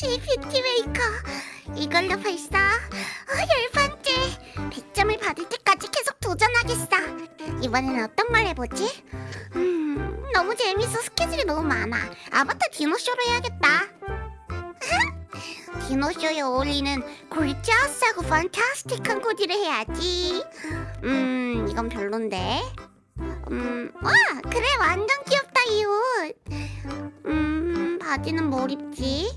역시 뷰티 메이커. 이걸로 벌써 어, 열 번째. 100점을 받을 때까지 계속 도전하겠어. 이번에는 어떤 걸 해보지? 음 너무 재밌어. 스케줄이 너무 많아. 아바타 디너쇼로 해야겠다. 디너쇼에 어울리는 gorgeous하고 fantastic한 코디를 해야지. 음 이건 별론데. 음, 와 그래. 완전 귀엽다 이 옷. 음, 바지는 뭘 입지?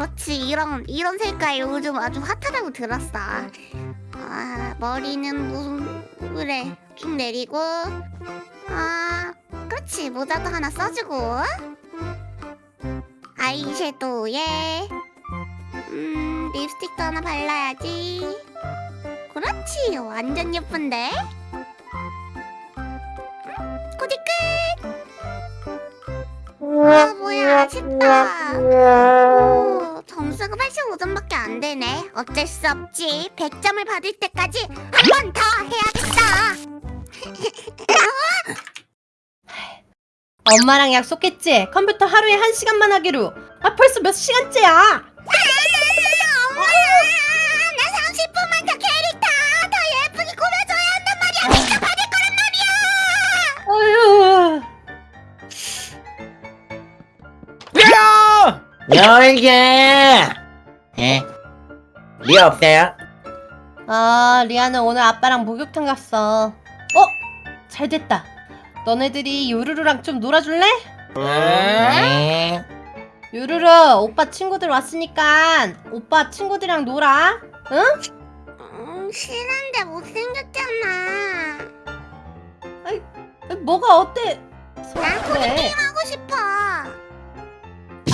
음, 아 그렇지. 이런 이런 색깔 요즘 아주 핫하다고 들었어. 아 머리는 무슨 그래. 쭉 내리고. 아 그렇지. 모자도 하나 써주고. 아이섀도우에 음 립스틱도 하나 발라야지. 그렇지. 완전 예쁜데? 코디 끝 아 뭐야. 아쉽다. 오, 점수가 85점밖에 안 되네 어쩔 수 없지 100점을 받을 때까지 한 번 더 해야겠다 엄마랑 약속했지? 컴퓨터 하루에 한 시간만 하기로. 아 벌써 몇 시간째야? 열게! 예? 리아 없어요? 아 리아는 오늘 아빠랑 목욕탕 갔어. 어? 잘 됐다. 너네들이 요루루랑 좀 놀아줄래? 네. 요루루 오빠 친구들 왔으니까 오빠 친구들이랑 놀아. 응? 음, 싫은데 못생겼잖아 아, 뭐가 어때? 난 코디 그래. 게임 하고 싶어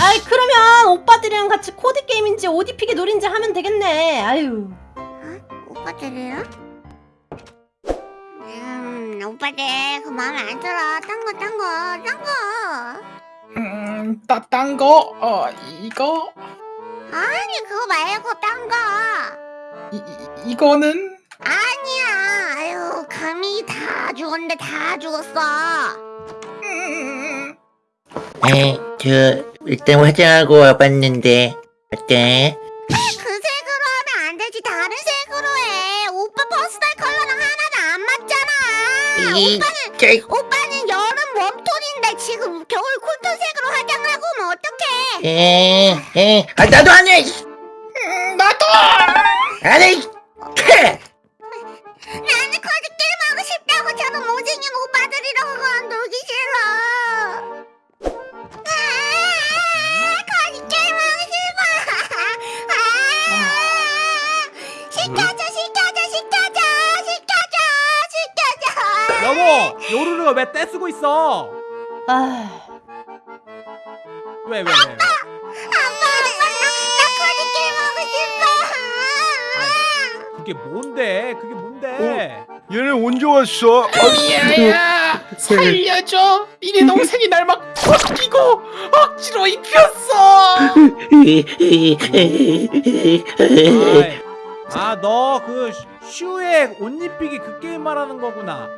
아이 그러면 오빠들이랑 같이 코디 게임인지 옷 입히기 놀인지 하면 되겠네. 아유. 오빠들이랑? 음, 오빠들 그 마음에 안 들어. 딴 거, 딴 거, 딴 거. 음, 따 딴 거, 어, 이거, 아니 그거 말고 딴 거. 이, 이, 이거는, 아니야. 아유 감이 다 죽었는데 다 죽었어. 음, 네, 저 일단 화장하고 와봤는데 어때? 그 색으로 하면 안 되지. 다른 색으로 해. 오빠 퍼스널 컬러랑 하나도 안 맞잖아. 이, 오빠는 저, 오빠는 여름 웜톤인데 지금 겨울 쿨톤 색으로 화장을 하고 오면 어떡해? 에, 에, 아 나도 안 해! 음, 나도! 안 해! 크! 나는 코디 게임 하고 싶다고 저런 못생긴 오빠들이랑 놀기 싫어. 왜 떼쓰고 있어? 아. 왜 왜? 왜? 아빠, 아빠, 나, 게임 하고 싶어. 그게 뭔데? 그게 뭔데? 얘네 언제 왔어? 미아야, 살려줘! 니네 동생이 날 막 벗기고 억지로 입혔어! 아이, 아, 너그 슈의 옷 입히기 그 게임 말하는 거구나.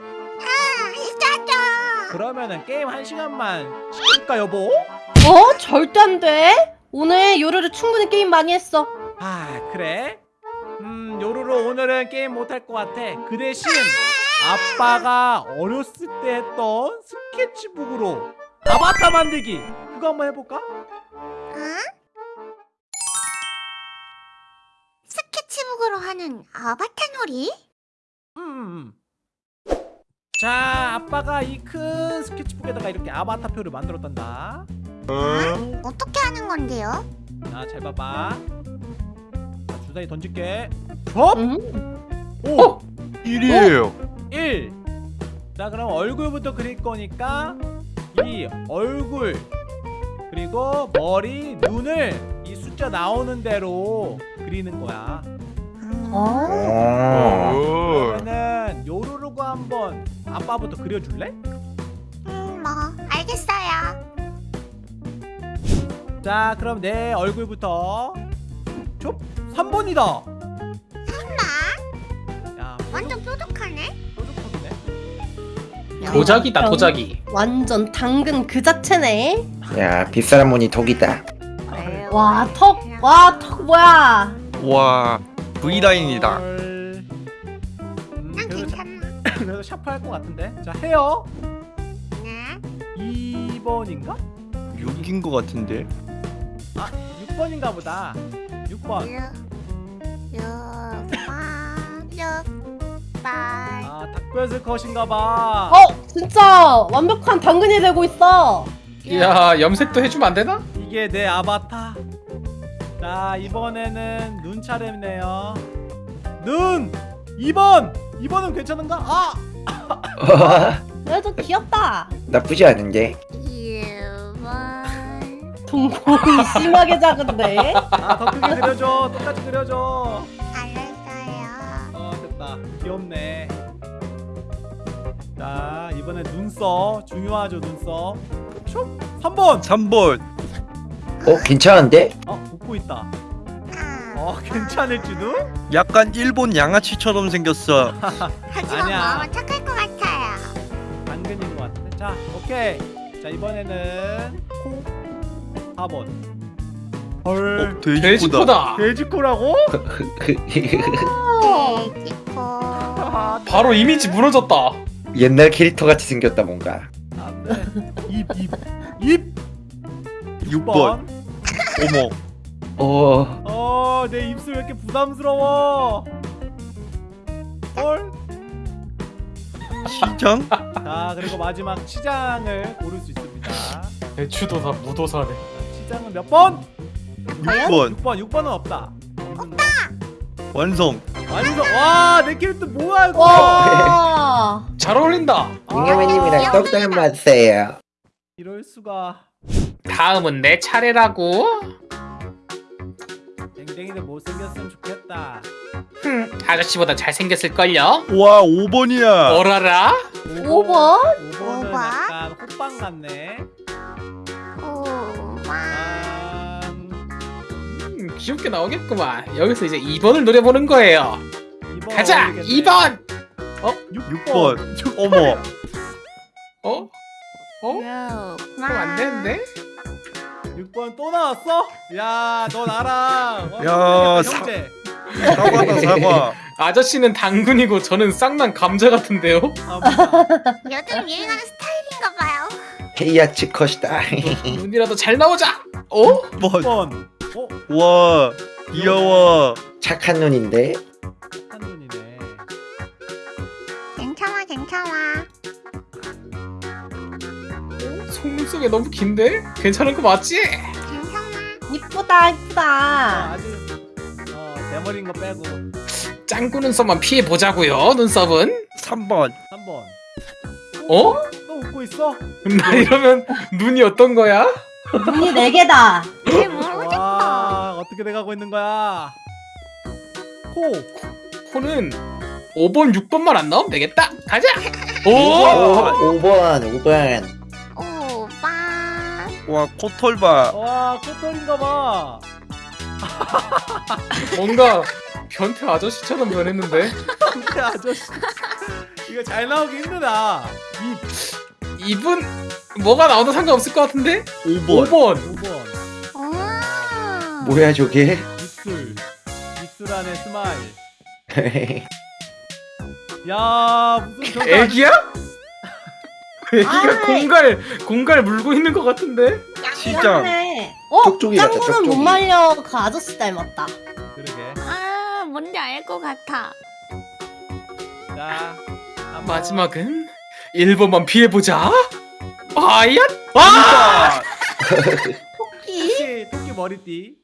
그러면은 게임 한 시간만 시킬까 여보? 어? 절대 안 돼. 오늘 요루루 충분히 게임 많이 했어. 아 그래? 음 요루루 오늘은 게임 못할 것 같아. 그 대신 아빠가 어렸을 때 했던 스케치북으로 아바타 만들기 그거 한번 해볼까? 응? 스케치북으로 하는 아바타 놀이? 음, 음. 자 아빠가 이 큰 스케치북에다가 이렇게 아바타표를 만들었단다. 어? 어떻게 하는 건데요? 자잘 봐봐. 자, 주사위 던질게. 접! 응? 오! 일이에요. 1. 자, 그럼 얼굴부터 그릴 거니까 이 얼굴 그리고 머리, 눈을 이 숫자 나오는 대로 그리는 거야. 음, 어? 어. 그러면은 요루루가 한번 아빠부터 그려줄래? 음, 뭐 알겠어요. 자, 그럼 내 얼굴부터 좁 3번이다. 설마 야, 완전 뾰족하네? 뾰족하네. 도자기다, 도자기. 완전 당근 그 자체네. 야 빗사람 무늬 독이다 와, 턱, 와, 턱 뭐야? 와 V라인이다 헐. 음, 난 그래도, 괜찮아. 샤- 그래도 샤프 할 것 같은데. 자 헤어 네. 2번인가? 6인 것 같은데 아 6번인가 보다. 6번. 육, 육번, 육번. 아 닭뼈슬 컷인가 봐. 어, 진짜 완벽한 당근이 되고 있어. 야 염색도 해주면 안 되나? 이게 내 아바타. 자 이번에는 눈 차례네요. 눈 2번. 2번은 괜찮은가? 아 그래도 귀엽다. 나쁘지 않은데. 동공이 심하게 작은데. 아, 더 크게 그려줘. 똑같이 그려줘. 알았어요. 어, 됐다. 귀엽네. 자, 이번에 눈썹. 중요하죠, 눈썹. 슉! 3번! 3번 어 괜찮은데? 어, 웃고 있다. 아, 어, 괜찮을지도? 약간 일본 양아치처럼 생겼어 하지만 아니야. 마음은 착할 것 같아요. 당근인 것 같은데. 자, 오케이. 자, 이번에는 코. 4번. 헐. 어 돼지코다 돼지코다. 돼지코라고? 돼지코. 아, 바로 이미지 무너졌다. 옛날 캐릭터 같이 생겼다 뭔가 안 돼. 입, 입. 입! 6번 어머. 어. 어, 내 입술 왜 이렇게 부담스러워? 헐. 시장? 자 그리고 마지막 치장을 고를 수 있습니다. 대추도사 무도사네. 치장은 몇 번? 6번. 6번. 6번은 없다. 완성. 완성. 와 내 캐릭터 뭐야 이거? 와. 잘 어울린다. 잉여맨님이랑 똑 닮았어요 이럴 수가 다음은 내 차례라고. 댕댕이는 못생겼으면 좋겠다 흠, 아저씨보다 잘생겼을 걸요. 와 5번이야 어라라. 5번? 5번은 오번? 약간 호빵 같네. 아, 음, 귀엽게 나오겠구만. 여기서 이제 2번을 노려보는 거예요. 2번 가자. 어울리겠네. 2번. 6번 어머 어? 어? 그럼 안 되는데? 6번 또 나왔어? 야 너 나랑 어, 야, 사- 형제 사과다 사과 아저씨는 당근이고 저는 쌍난 감자 같은데요? 아 뭐야 요즘 유행하는 스타일인가 봐요. 헤이아치 컷이다 눈이라도 잘 나오자. 어? 6번 6번 어? 와 귀여워 착한 눈인데 속눈썹이 너무 긴데? 괜찮은 거 맞지? 괜찮아. 이쁘다, 아, 이쁘다. 아주 어 대머리인 거 빼고 짱구 눈썹만 피해 보자고요. 눈썹은. 3번 3번 어? 또 웃고 있어? 나 이러면 눈이 어떤 거야? 눈이 4개다. 잘 모르겠다. 와 어떻게 돼가고 있는 거야 코 코는 5번, 6번만 안 나오면 되겠다. 가자. 오, 오! 5번 5번 오빠. 와 코털 봐 와, 코털인가 봐. 뭔가 변태 아저씨처럼 변했는데 근데 아저씨. 이거 잘 나오기 힘드다. 입 이분 뭐가 나와도 상관없을 것 같은데? 5번 5번 5번. 오. 뭐야 저게 입술. 입술 안에 스마일. 야, 무슨 저거 애기야? 애기가 아이. 공갈 공갈 물고 있는 것 같은데? 시장 그러네. 어, 쪽쪽이 같다, 짱구는 못 쪽쪽이. 말려. 그 아저씨 닮았다. 그러게. 아, 뭔지 알 것 같아. 자, 한번. 마지막은 1번만 피해보자 아야 아! 토끼? 토끼, 토끼 머리띠.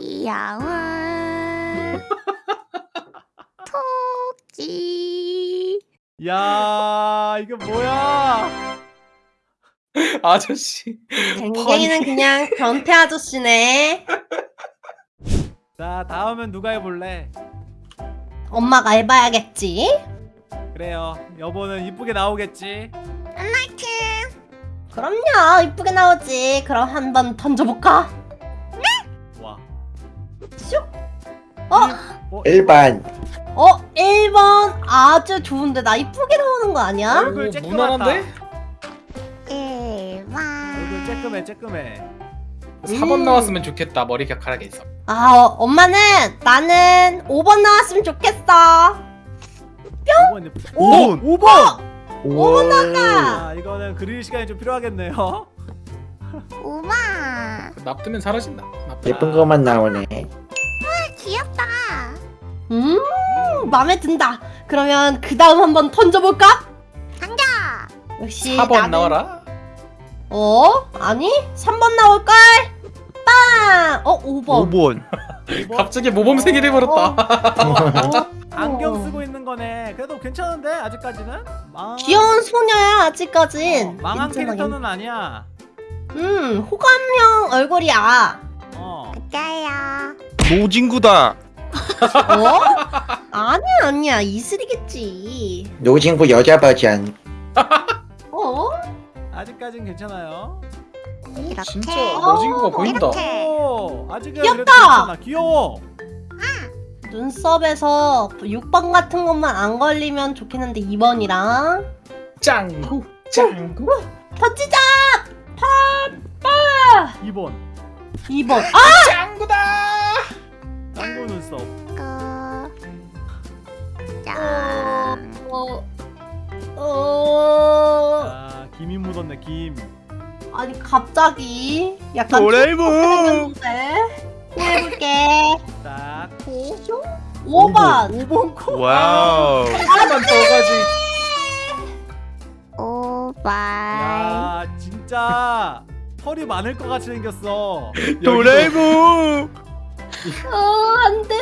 귀여운 토끼. 야, 이거 뭐야? 아저씨 댕댕이는 그냥 변태 아저씨네. 자, 다음은 누가 해볼래? 엄마가 해봐야겠지. 그래요. 여보는 이쁘게 나오겠지. 나이트. 그럼요, 이쁘게 나오지. 그럼 한번 던져볼까? 와. 슉. 어, 어, 1번 어, 1번 아주 좋은데 나 이쁘게 나오는 거 아니야? 얼굴 오, 쬐끄맣다. 무난한데? 얼굴 쬐끔해 쬐끔해 4번 음. 나왔으면 좋겠다 머리 격하게 있어 아 어, 엄마는 나는 5번 나왔으면 좋겠어 5번 오! 5번! 오. 아 이거는 그릴 시간이 좀 필요하겠네요 우와 납두면 사라진다 납두. 예쁜 것만 나오네. 귀엽다 음 마음에 든다 그러면 그 다음 한번 던져볼까? 당겨 역시 4번 나는- 나와라 어? 아니 3번 나올걸? 빵! 어 5번 5번. 5번? 갑자기 모범생이 돼버렸다 어, 안경 쓰고 있는 거네 그래도 괜찮은데 아직까지는? 망... 귀여운 소녀야 아직까진 어, 망한 괜찮아, 캐릭터는 아니야 음 호감형 얼굴이야 어 맞아요 노진구다. 어? 아니야 아니야. 이슬이겠지. 노진구 여자 버전. 어? 아직까진 괜찮아요. 이렇게. 진짜 노진구가 보인다. 이렇게. 오 아직은 귀엽다! 그래도 괜찮아. 귀여워. 눈썹에서 6번 같은 것만 안 걸리면 좋겠는데 2번이랑? 짱구 짱구. 던지자! 2번. 2번. 아! 짱구다 짱구 눈썹 그... 짠. 어... 어... 아 김이 묻었네 김. 아니 갑자기? 약간 도라에몽. 해볼게. 딱. 5번. 5번 코 와우. 한번 더 가지. 오바이 야 진짜 털이 많을 것 같이 생겼어. 도레이몽. 어 안돼.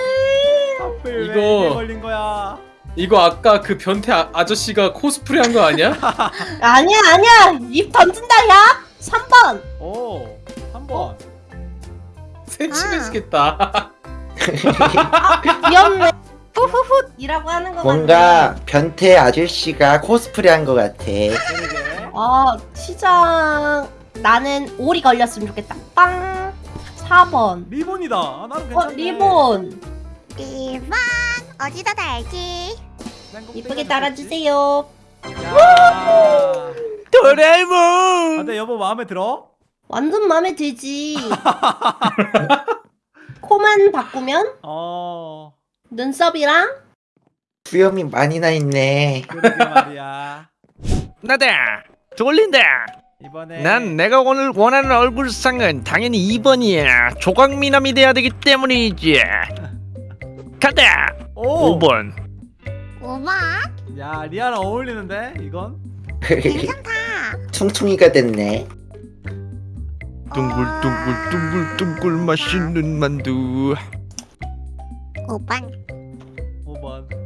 하필 이거- 걸린 거야? 이거 아까 그 변태 아, 아저씨가 코스프레 한 거 아니야? 아니야 아니야. 입 던진다 야. 3번. 오 3번. 새침해지겠다. 귀엽네. 후후훗. 이라고 하는 거 뭔가 변태 아저씨가 코스프레 한것 같아. 아 시장 나는 오리 걸렸으면 좋겠다. 빵 4번 리본이다 아, 나도 어 괜찮네 리본 이번 어디다 달지 이쁘게 달아주세요 야. 도레이몽. 아, 근데 여보 마음에 들어? 완전 마음에 들지 코만 바꾸면 어 눈썹이랑 수염이 많이 나 있네. 그러게 말이야 나다. 돌린다. 이번에 난 내가 오늘 원하는 얼굴상은 당연히 2번이야. 조각미남이 돼야 되기 때문이지. 가다. 오! 5번. 우와 야 리아랑 어울리는데 이건? 괜찮다 퉁퉁이가 됐네. 둥글둥글둥글둥글 맛있는 만두. 5번 5번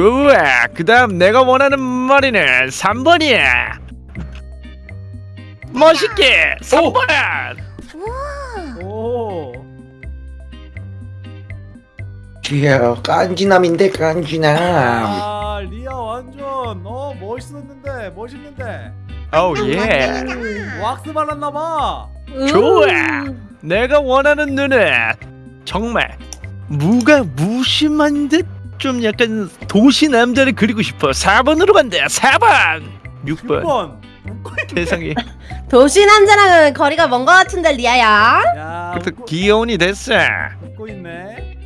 좋아. 그 다음 내가 원하는 머리는 3번이야. 멋있게 3번. 오 귀여워. 깐지남인데 깐지남. 아 리아 완전 어 멋있었는데 멋있는데 오 예. 왁스 발랐나봐 좋아. 내가 원하는 눈은 정말 무가 무심한 듯 좀 약간 도시 남자를 그리고 싶어. 4번으로 간다. 4번. 6번. 6번 세상에. 도시 남자랑은 거리가 먼거 같은데 리아야 야 그래도 귀여운이 됐어. 웃고 있네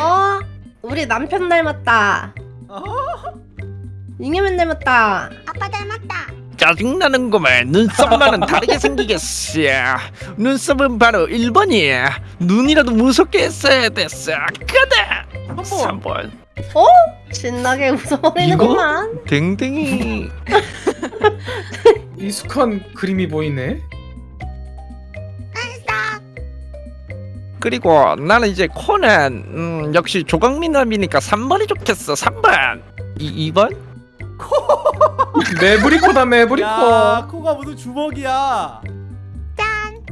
어 우리 남편 닮았다 어? 잉여맨 닮았다 아빠 닮았다 짜증나는구만. 눈썹만은 다르게 생기겠어. 눈썹은 바로 1번이야. 눈이라도 무섭게 했어야 됐어. 가다. 3번. 신나게 웃어버리는구만 댕댕이. 익숙한 그림이 보이네 그리고 나는 이제 코는 음, 역시 조각미남이니까 3번이 좋겠어. 3번. 이 2번? 매브리코다 매브리코 야 코가 무슨 주먹이야 짠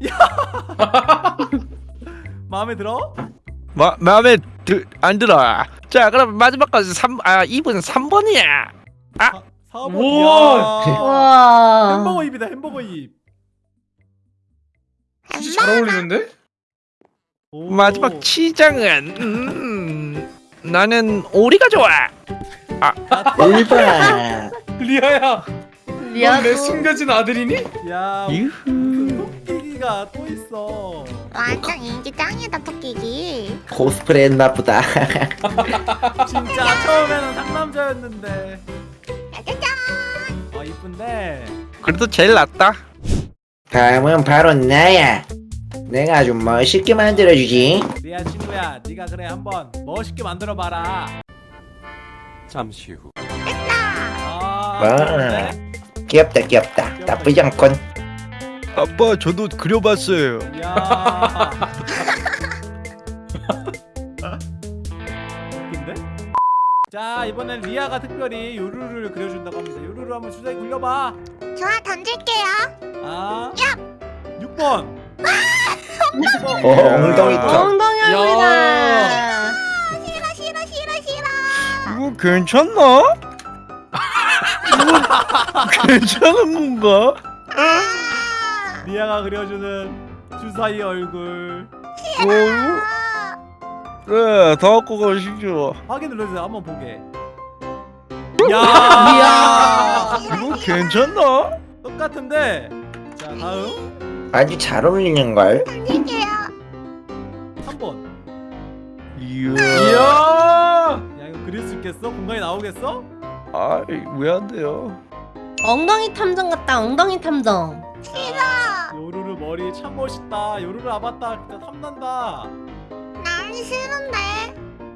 마음에 들어? 마, 마음에 드, 안 들어. 자, 그럼 마지막까지 3, 아, 2번 3번이야. 4번 우와. 이야 와 햄버거 입이다 햄버거 입 진짜 잘 어울리는데? 오. 마지막 치장은 음, 나는 오리가 좋아. 1번 리아야 리아도 넌내 숨겨진 아들이니? 야 유후. 토끼기가 또 있어 완전 인기 짱이다 토끼기. 코스프레 했나 보다. 진짜 처음에는 상남자였는데. 짜자잔. 어 이쁜데. 그래도 제일 낫다. 다음은 바로 나야. 내가 아주 멋있게 만들어주지. 리아 친구야. 네가 그래 한번 멋있게 만들어봐라. 잠시 후. 아 와. 귀엽다 귀엽다. 나쁘지 않군 아빠 저도 그려봤어요. 웃긴데? 자 이번엔 리아가 특별히 요루루를 그려준다고 합니다 요루루 한번 주사위 굴려봐 좋아 던질게요. 아 6번 오 엉덩이 턱 엉덩이입니다. 싫어 싫어 싫어 싫어. 이거 괜찮나? 이거 괜찮은 건가? 리아가 그려주는 주사위 얼굴 어, 그래 다 갖고 가시죠. 확인 눌러주세요 한번 보게. 야 이거 괜찮나? 똑같은데 자 다음 아주 잘 어울리는걸 던질게요. 3번 이야. 이야 야 이거 그릴 수 있겠어? 공간이 나오겠어? 아이 왜안 돼요? 엉덩이 탐정 같다. 엉덩이 탐정. 싫어. 요루루 머리 참 멋있다 요루루 아바타 진짜 탐난다 난 싫은데.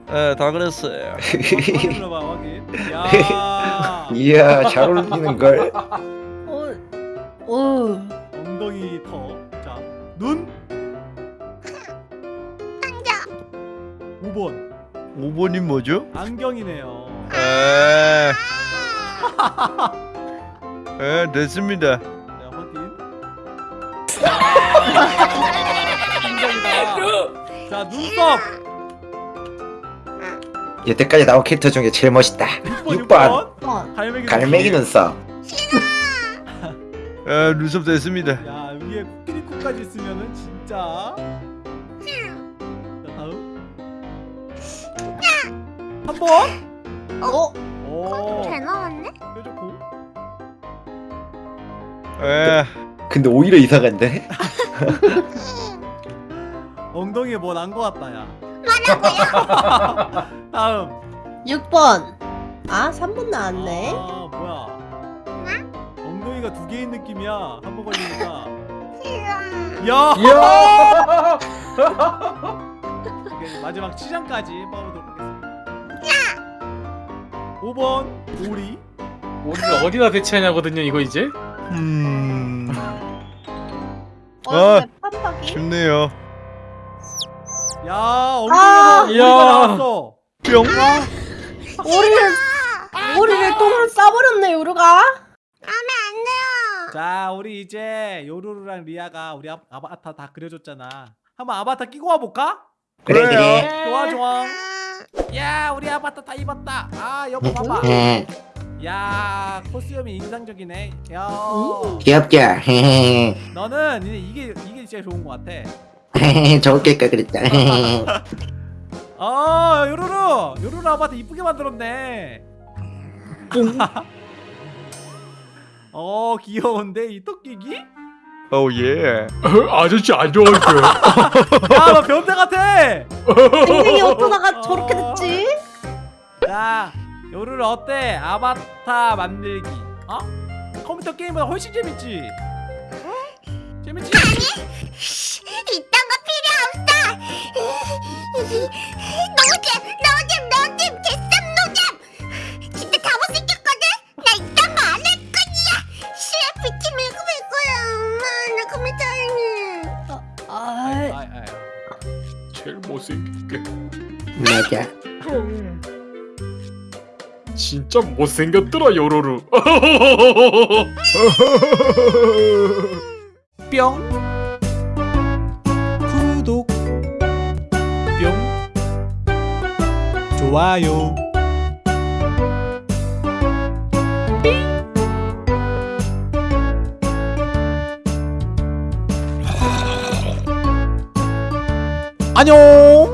네, 다 그랬어요. 확인 눌러봐 확인 야 이야 잘 어울리는걸 어, 어. 엉덩이 턱자눈 던져. 5번 5번이 뭐죠? 안경이네요 에, 에 됐습니다. 아, 인정이다. 자 눈썹. 여태까지 나온 캐릭터 중에 제일 멋있다. 6번 6번. 6번. 갈매기 갈매기 눈썹. 에 눈썹 됐습니다. 야 위에 코끼리 코까지 있으면은 진짜. 자 다음. 3번. 어? 오 잘 나왔네. 뾰족고. 에, 근데 오히려 이상한데 엉덩이에 뭐 난 거 같다 야? 다음. 6번. 아, 3번 나왔네. 아 뭐야. 엉덩이가 두 개인 느낌이야 한 번 걸리니까. 야! 이게 마지막 치장까지 뽑아보도록 하겠습니다. 5번 오리. 우리를 어디다 배치하냐거든요 이거 이제? 음, 얼굴에 판박이. 쉽네요. 야 아, 엉덩이에서 오리가 야. 나왔어 뿅. 오리를, 오리를 똥으로 싸버렸네, 요루가. 하면 안 돼요. 자 우리 이제 요루루랑 리아가 우리 아, 아바타 다 그려줬잖아 한번 아바타 끼고 와볼까? 그래 그래 좋아 좋아 아, 야 우리 아바타 다 입었다 아 여보 봐봐 헤헤, 야 코스염이 인상적이네. 야. 귀엽죠? 너는 이제 이게 이게 진짜 좋은 것 같아. 헤헤, 좋을까 그랬다. 아 요루루! 요루루 아바타 이쁘게 만들었네. 어 귀여운데? 이 토끼기? 오 예. 아저씨 안 좋아할게요 야너 변태 같아! 땡땡이 어쩌다가 저렇게 됐지? 자 요루루 어때 아바타 만들기 어? 컴퓨터 게임보다 훨씬 재밌지? 재밌지? 이딴 거 필요 없어. 노잼, 노잼, 노잼, 개쌉 노잼. 진짜 다 못생겼거든. 나 이딴 거 안 할 거야. 시에 비치 밀고 말 거야. 엄마, 나 컴퓨터 할래. 아, 아이, 아이. 제일 못생기게 맞아 진짜 못생겼더라 요로루. 뿅. 구독. 뿅. 좋아요. 안녕